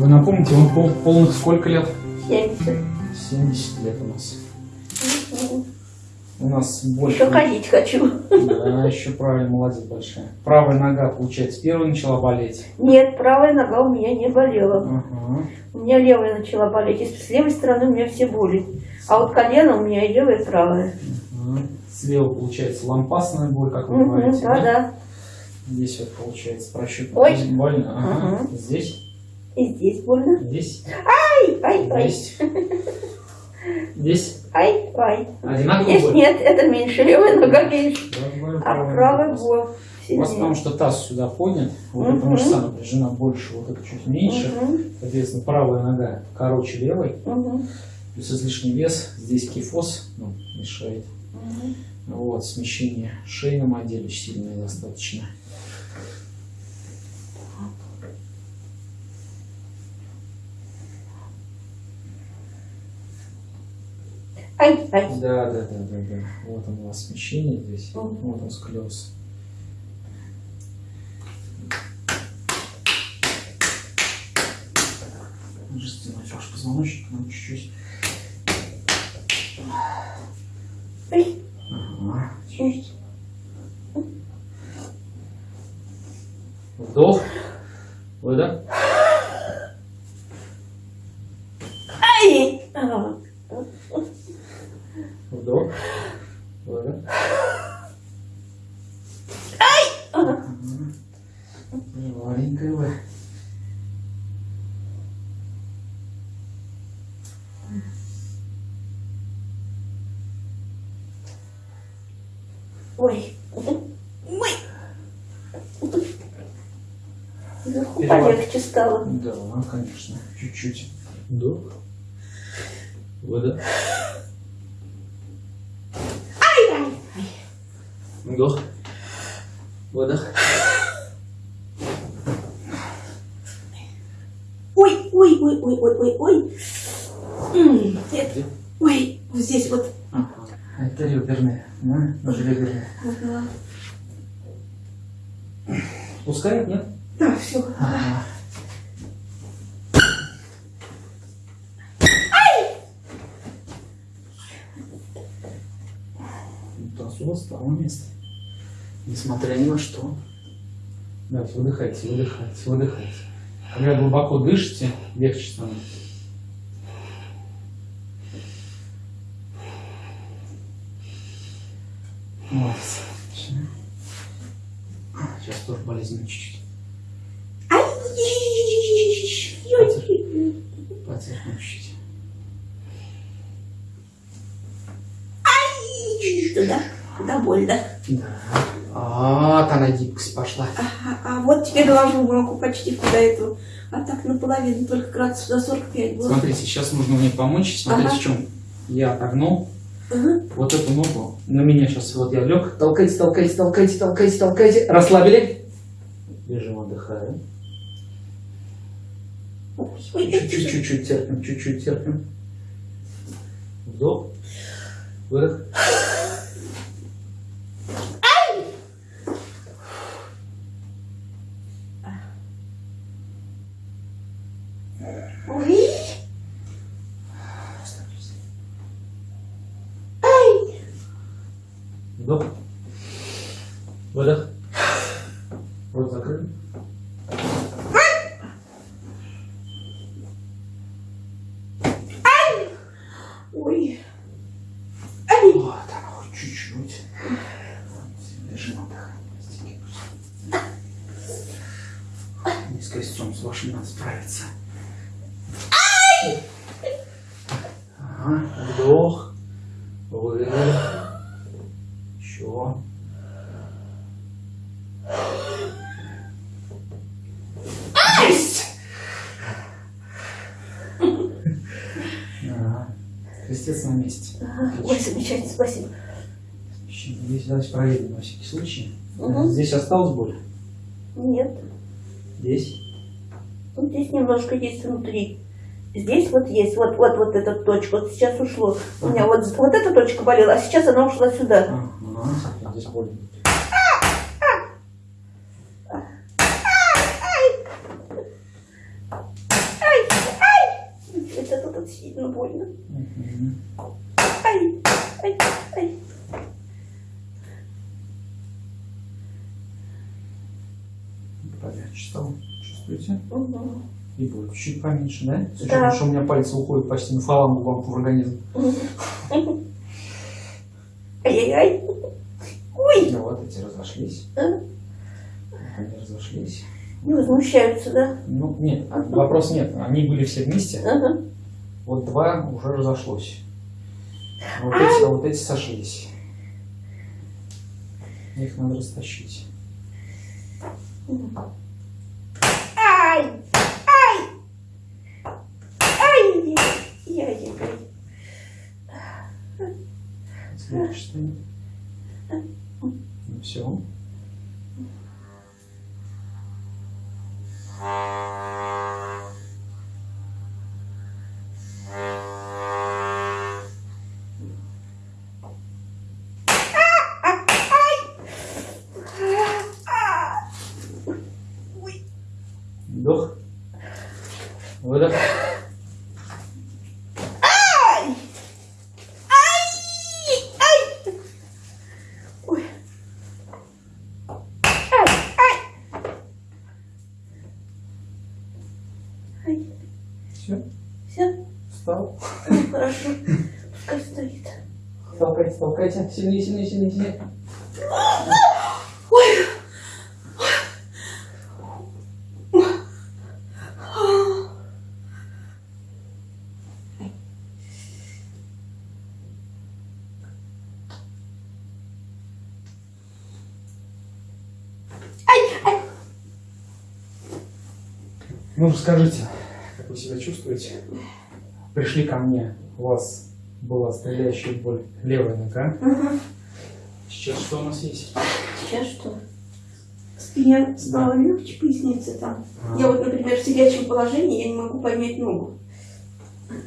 Вы напомните, вам пол, полных сколько лет? 70. 70 лет у нас. У нас больше. Еще ходить хочу. Да, еще правильно, молодец большая. Правая нога, получается, первая начала болеть. Нет, правая нога у меня не болела. Ага. У меня левая начала болеть. И с левой стороны у меня все боли. А вот колено у меня и левая, и правая. ага. Слева получается лампасная боль, как вы Угу, говорите. да, да. Здесь вот получается. Здесь больно. Ага. Ага. Здесь, И здесь больно. здесь, Ай, ай, ай. здесь. Здесь Ай, ай. одинаково Здесь боль? нет, это меньше, левая нога меньше. А правая боль У вас потому что таз сюда поднят, вот Мгм. эта мышца напряжена больше, вот это чуть меньше. Мгм, Соответственно, правая нога короче левой, мгм, плюс излишний вес, здесь кифоз ну, мешает. мгм. Вот, смещение шейном отделе сильное достаточно. Ай, ай. Да, да, да, да, да. Вот он у вас смещение здесь. Мгм. Вот он склероз. Жестяной ваш позвоночник, ну чуть-чуть. Ай. Ага, чуть-чуть. Вдох. Выдох. Ай. А, Вдох. Выдох. а. Маленькая вы. Ой. Ой. Вверху полегче стало. Да, конечно. Чуть-чуть. Вдох. Выдох. Ай, ай. Вдох. Выдох. Ой, ой, ой, ой, ой, ой, ой. Где? Ой, вот здесь вот. Ага. Это реберная. Да? Даже реберная. Пускает, нет? Да, все. Ага. У вас стало место. Несмотря ни на что. Давайте, выдыхайте, выдыхайте, выдыхайте. Когда глубоко дышите, легче становится. Молодец. Сейчас тоже болезненно чуть-чуть. Ай, Потерпим чуть-чуть. Туда, туда больно. Да. А, вот она гибкость пошла. А, а вот теперь ложу руку почти куда эту. А так наполовину, только градусов до 45 было. Смотрите, сейчас нужно мне помочь. Смотрите, Ага. в чем. Я отогнул Ага. вот эту ногу. На меня сейчас вот я лег. Толкайте, толкайте, толкайте, толкайте, толкайте. Расслабили. Лежим, отдыхаем. Ой, ой, Чуть-чуть, чуть-чуть терпим, чуть-чуть терпим. Вдох. Выдох. Ой. Ай. Вдох. Выдох. Рот закрыт. Ой. Ай. Вот оно, чуть-чуть. Лежим, отдыхаем. Не с с вашим надо справиться. Ага, вдох. Выдох. Еще. Есть! Ага. На месте. Ага. Ой, замечательно, спасибо. Здесь давайте проверим на всякий случай. Мгм. Здесь осталась боль? Нет. Здесь? Вот здесь немножко есть внутри. Здесь вот есть, вот, вот, вот эта точка. Вот сейчас ушло. У меня вот, вот эта точка болела, а сейчас она ушла сюда. Ага, здесь боль. Сильно больно. Мгм. Ай, ай, ай. Полегче стало. Чувствуете? Мгм. И будет чуть поменьше, да? Да. учетом, что у меня пальцы уходят почти на фалангу вам в организм. Ай-яй-яй. Ой, Ну вот эти разошлись. А? Они разошлись. не возмущаются, да? Ну, нет, вопрос нет. Они были все вместе. Ага. Вот два уже разошлось. А вот, эти, а вот эти сошлись. Их надо растащить. Ай, ай, ай, яй-яй-яй. Следующий стоит. Ну все. Выдох. ай, ай, ай. Ой. Ай, ай. Ай, Все. все, Встал. ну, хорошо, пускай стоит. Толкайте, толкайте. Сильнее, сильнее, сильнее, сильнее. Ой. Ну, расскажите, как вы себя чувствуете? Пришли ко мне, у вас была стреляющая боль левая нога. Ага. Сейчас что у нас есть? Сейчас что? Спине стало легче, поясница там. А, Я вот, например, в сидячем положении, я не могу поднять ногу.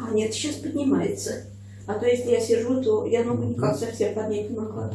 А нет, сейчас поднимается. А то если я сижу, то я ногу никак совсем поднять не могла.